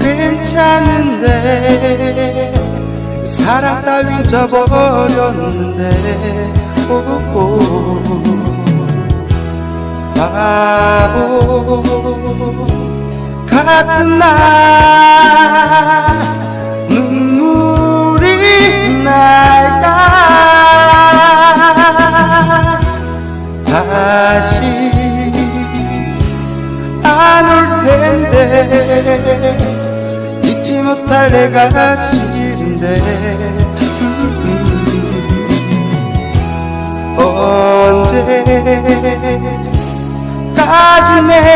괜찮은데 사랑 따윈 져버렸는데. 오오 바보 같은 나 눈물이 날까? 다시 내가 싫은데. 언제까지 내